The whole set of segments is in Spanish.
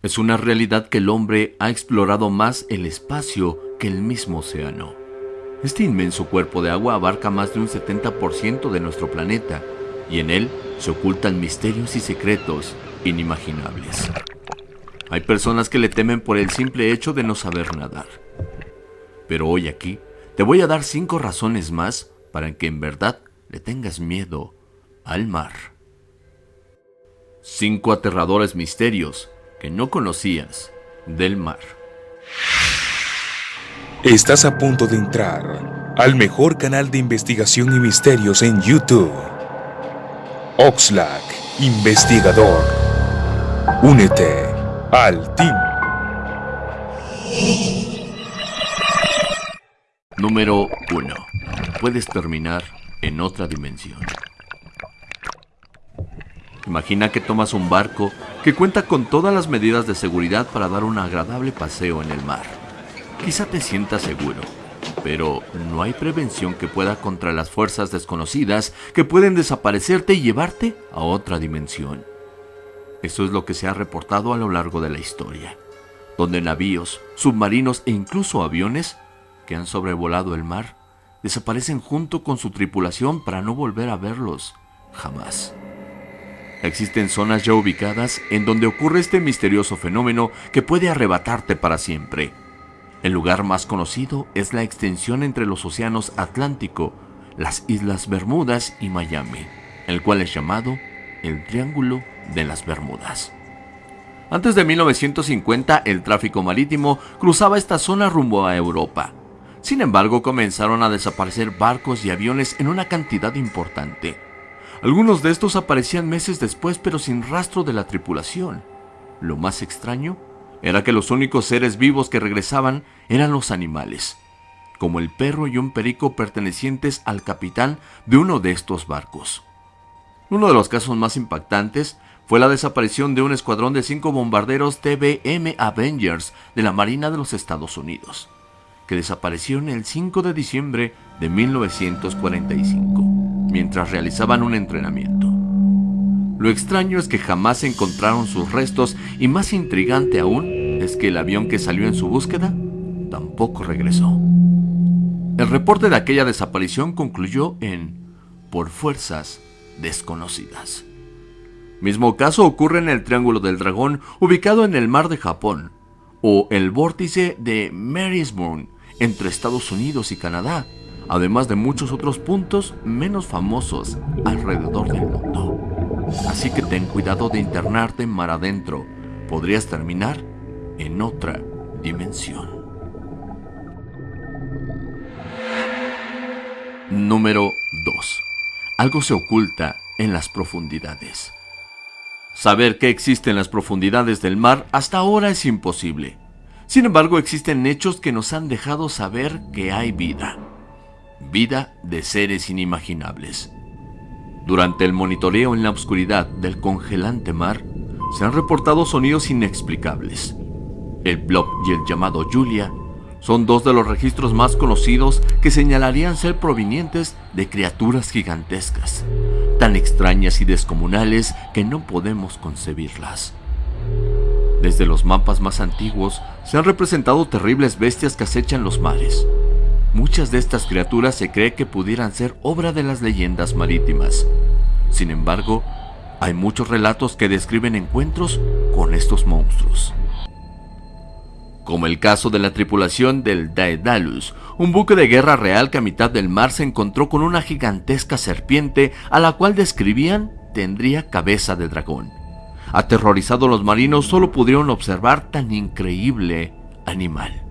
Es una realidad que el hombre ha explorado más el espacio que el mismo océano. Este inmenso cuerpo de agua abarca más de un 70% de nuestro planeta y en él se ocultan misterios y secretos inimaginables. Hay personas que le temen por el simple hecho de no saber nadar. Pero hoy aquí te voy a dar cinco razones más para que en verdad le tengas miedo al mar. Cinco aterradores misterios que no conocías del mar. Estás a punto de entrar al mejor canal de investigación y misterios en YouTube. Oxlack, investigador. Únete al team. Número 1. Puedes terminar en otra dimensión. Imagina que tomas un barco que cuenta con todas las medidas de seguridad para dar un agradable paseo en el mar. Quizá te sientas seguro, pero no hay prevención que pueda contra las fuerzas desconocidas que pueden desaparecerte y llevarte a otra dimensión. Eso es lo que se ha reportado a lo largo de la historia, donde navíos, submarinos e incluso aviones que han sobrevolado el mar desaparecen junto con su tripulación para no volver a verlos jamás. Existen zonas ya ubicadas en donde ocurre este misterioso fenómeno que puede arrebatarte para siempre. El lugar más conocido es la extensión entre los océanos Atlántico, las Islas Bermudas y Miami, el cual es llamado el Triángulo de las Bermudas. Antes de 1950, el tráfico marítimo cruzaba esta zona rumbo a Europa. Sin embargo, comenzaron a desaparecer barcos y aviones en una cantidad importante. Algunos de estos aparecían meses después pero sin rastro de la tripulación. Lo más extraño era que los únicos seres vivos que regresaban eran los animales, como el perro y un perico pertenecientes al capitán de uno de estos barcos. Uno de los casos más impactantes fue la desaparición de un escuadrón de cinco bombarderos TBM Avengers de la Marina de los Estados Unidos, que desaparecieron el 5 de diciembre de 1945 mientras realizaban un entrenamiento. Lo extraño es que jamás encontraron sus restos y más intrigante aún es que el avión que salió en su búsqueda tampoco regresó. El reporte de aquella desaparición concluyó en por fuerzas desconocidas. Mismo caso ocurre en el Triángulo del Dragón ubicado en el mar de Japón o el vórtice de Marysburn entre Estados Unidos y Canadá, además de muchos otros puntos menos famosos alrededor del mundo. Así que ten cuidado de internarte mar adentro, podrías terminar en otra dimensión. Número 2. Algo se oculta en las profundidades. Saber qué existe en las profundidades del mar hasta ahora es imposible. Sin embargo, existen hechos que nos han dejado saber que hay vida vida de seres inimaginables. Durante el monitoreo en la oscuridad del congelante mar, se han reportado sonidos inexplicables. El Blob y el llamado Julia son dos de los registros más conocidos que señalarían ser provenientes de criaturas gigantescas, tan extrañas y descomunales que no podemos concebirlas. Desde los mapas más antiguos se han representado terribles bestias que acechan los mares, Muchas de estas criaturas se cree que pudieran ser obra de las leyendas marítimas. Sin embargo, hay muchos relatos que describen encuentros con estos monstruos. Como el caso de la tripulación del Daedalus, un buque de guerra real que a mitad del mar se encontró con una gigantesca serpiente a la cual describían tendría cabeza de dragón. Aterrorizados los marinos solo pudieron observar tan increíble animal.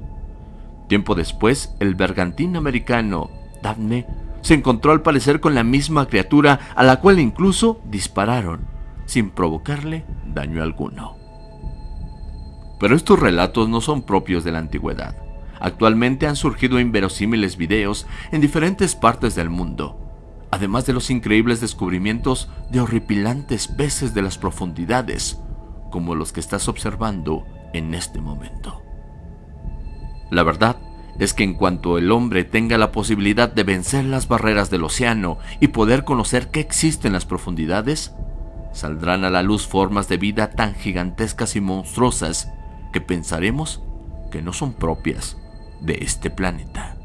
Tiempo después, el bergantín americano Daphne se encontró al parecer con la misma criatura a la cual incluso dispararon, sin provocarle daño alguno. Pero estos relatos no son propios de la antigüedad. Actualmente han surgido inverosímiles videos en diferentes partes del mundo, además de los increíbles descubrimientos de horripilantes peces de las profundidades, como los que estás observando en este momento. La verdad es que en cuanto el hombre tenga la posibilidad de vencer las barreras del océano y poder conocer qué existe en las profundidades, saldrán a la luz formas de vida tan gigantescas y monstruosas que pensaremos que no son propias de este planeta.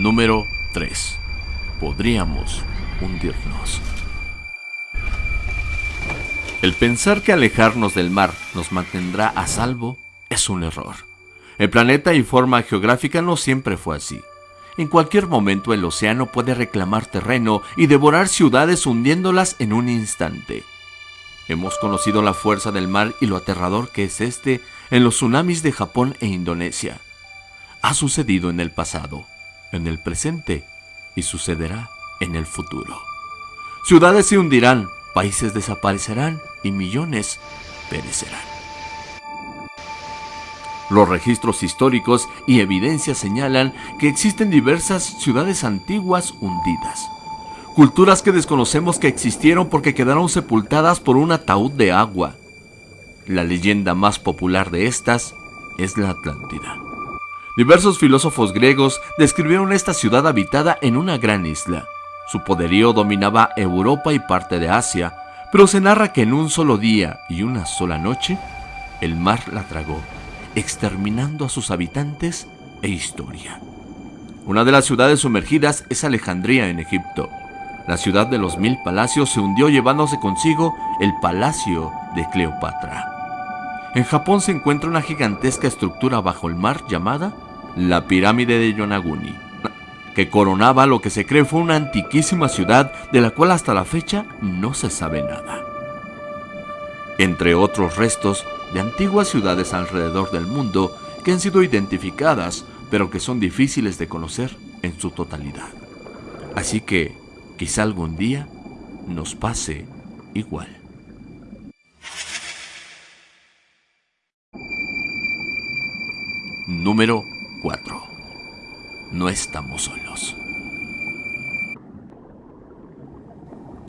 Número 3. Podríamos hundirnos. El pensar que alejarnos del mar nos mantendrá a salvo es un error. El planeta y forma geográfica no siempre fue así. En cualquier momento el océano puede reclamar terreno y devorar ciudades hundiéndolas en un instante. Hemos conocido la fuerza del mar y lo aterrador que es este en los tsunamis de Japón e Indonesia. Ha sucedido en el pasado, en el presente y sucederá en el futuro. Ciudades se hundirán, países desaparecerán y millones perecerán. Los registros históricos y evidencias señalan que existen diversas ciudades antiguas hundidas. Culturas que desconocemos que existieron porque quedaron sepultadas por un ataúd de agua. La leyenda más popular de estas es la Atlántida. Diversos filósofos griegos describieron esta ciudad habitada en una gran isla. Su poderío dominaba Europa y parte de Asia, pero se narra que en un solo día y una sola noche, el mar la tragó exterminando a sus habitantes e historia. Una de las ciudades sumergidas es Alejandría en Egipto. La ciudad de los mil palacios se hundió llevándose consigo el palacio de Cleopatra. En Japón se encuentra una gigantesca estructura bajo el mar llamada la pirámide de Yonaguni, que coronaba lo que se cree fue una antiquísima ciudad de la cual hasta la fecha no se sabe nada. Entre otros restos, de antiguas ciudades alrededor del mundo que han sido identificadas, pero que son difíciles de conocer en su totalidad. Así que quizá algún día nos pase igual. Número 4. No estamos solos.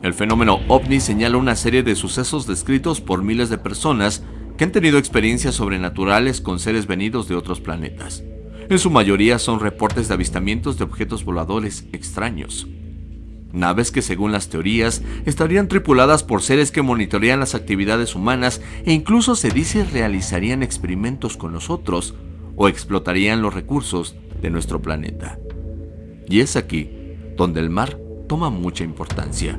El fenómeno ovni señala una serie de sucesos descritos por miles de personas que han tenido experiencias sobrenaturales con seres venidos de otros planetas. En su mayoría son reportes de avistamientos de objetos voladores extraños. Naves que según las teorías estarían tripuladas por seres que monitorean las actividades humanas e incluso se dice realizarían experimentos con nosotros o explotarían los recursos de nuestro planeta. Y es aquí donde el mar toma mucha importancia,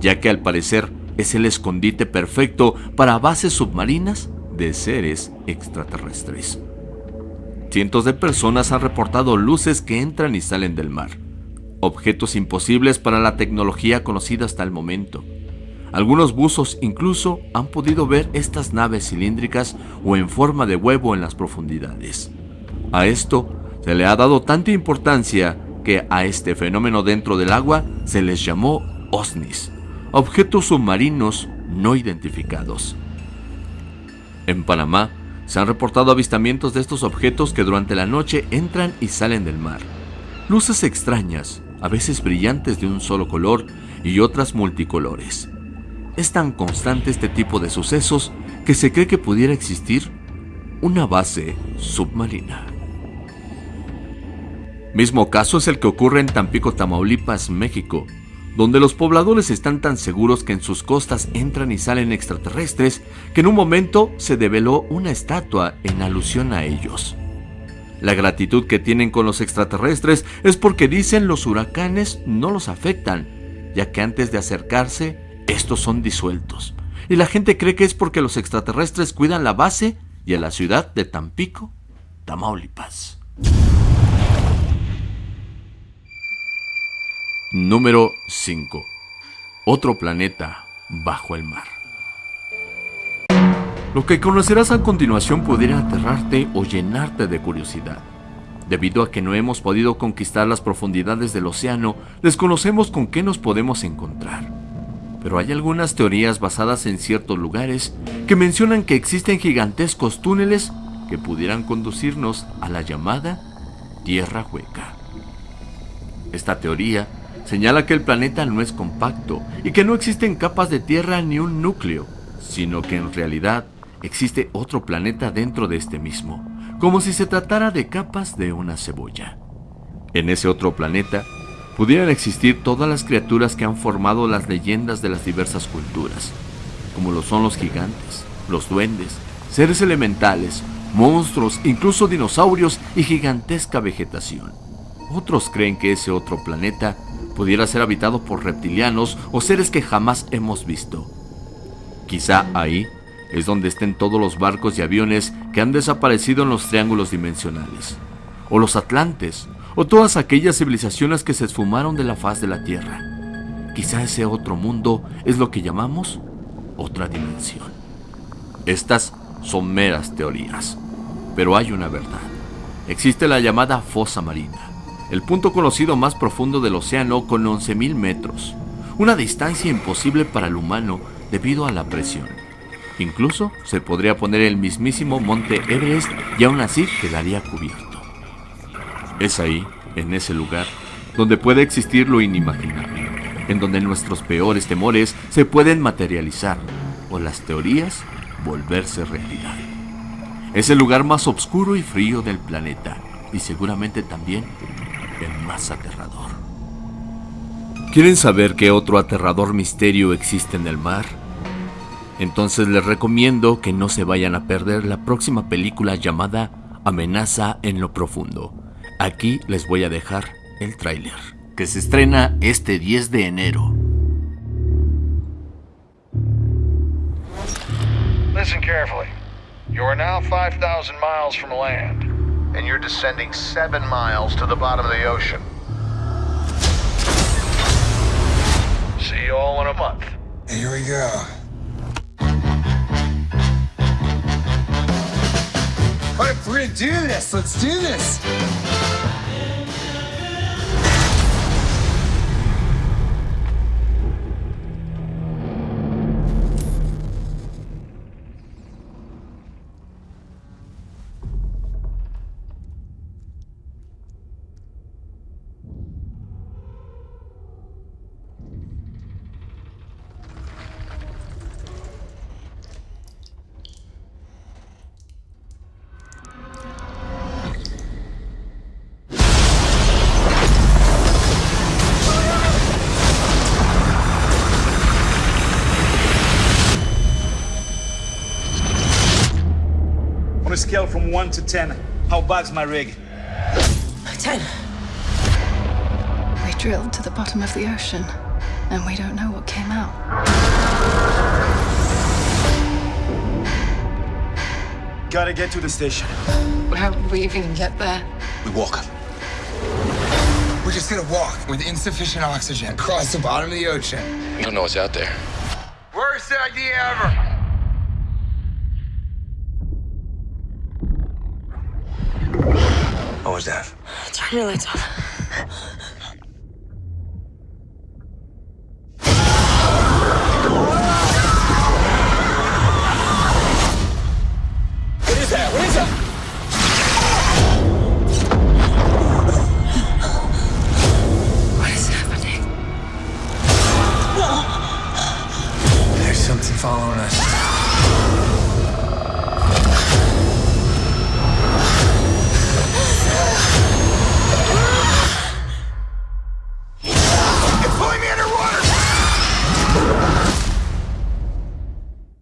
ya que al parecer es el escondite perfecto para bases submarinas de seres extraterrestres. Cientos de personas han reportado luces que entran y salen del mar, objetos imposibles para la tecnología conocida hasta el momento. Algunos buzos incluso han podido ver estas naves cilíndricas o en forma de huevo en las profundidades. A esto se le ha dado tanta importancia que a este fenómeno dentro del agua se les llamó OSNIs, objetos submarinos no identificados. En Panamá se han reportado avistamientos de estos objetos que durante la noche entran y salen del mar. Luces extrañas, a veces brillantes de un solo color y otras multicolores. Es tan constante este tipo de sucesos que se cree que pudiera existir una base submarina. Mismo caso es el que ocurre en Tampico, Tamaulipas, México, donde los pobladores están tan seguros que en sus costas entran y salen extraterrestres que en un momento se develó una estatua en alusión a ellos. La gratitud que tienen con los extraterrestres es porque dicen los huracanes no los afectan, ya que antes de acercarse, estos son disueltos. Y la gente cree que es porque los extraterrestres cuidan la base y a la ciudad de Tampico, Tamaulipas. Número 5. Otro planeta bajo el mar. Lo que conocerás a continuación pudiera aterrarte o llenarte de curiosidad. Debido a que no hemos podido conquistar las profundidades del océano, desconocemos con qué nos podemos encontrar. Pero hay algunas teorías basadas en ciertos lugares que mencionan que existen gigantescos túneles que pudieran conducirnos a la llamada Tierra Hueca. Esta teoría señala que el planeta no es compacto y que no existen capas de tierra ni un núcleo, sino que en realidad existe otro planeta dentro de este mismo, como si se tratara de capas de una cebolla. En ese otro planeta pudieran existir todas las criaturas que han formado las leyendas de las diversas culturas, como lo son los gigantes, los duendes, seres elementales, monstruos, incluso dinosaurios y gigantesca vegetación. Otros creen que ese otro planeta pudiera ser habitado por reptilianos o seres que jamás hemos visto. Quizá ahí es donde estén todos los barcos y aviones que han desaparecido en los triángulos dimensionales, o los atlantes, o todas aquellas civilizaciones que se esfumaron de la faz de la Tierra. Quizá ese otro mundo es lo que llamamos otra dimensión. Estas son meras teorías, pero hay una verdad. Existe la llamada fosa marina, el punto conocido más profundo del océano con 11.000 metros, una distancia imposible para el humano debido a la presión. Incluso se podría poner el mismísimo monte Everest y aún así quedaría cubierto. Es ahí, en ese lugar, donde puede existir lo inimaginable, en donde nuestros peores temores se pueden materializar o las teorías volverse realidad. Es el lugar más oscuro y frío del planeta y seguramente también el más aterrador. ¿Quieren saber qué otro aterrador misterio existe en el mar? Entonces les recomiendo que no se vayan a perder la próxima película llamada Amenaza en lo Profundo. Aquí les voy a dejar el tráiler, que se estrena este 10 de enero. Listen carefully. You are now 5,000 miles from land, and you're descending 7 miles to the bottom of the ocean. See you all in a month. Here we go. What if we're gonna do this? Let's do this. Scale from 1 to 10, how bad's my rig? Ten. We drilled to the bottom of the ocean, and we don't know what came out. Gotta get to the station. How would we even get there? We walk. We're just gonna walk with insufficient oxygen across the bottom of the ocean. You don't know what's out there. Worst idea ever. What was that? Turn your lights on.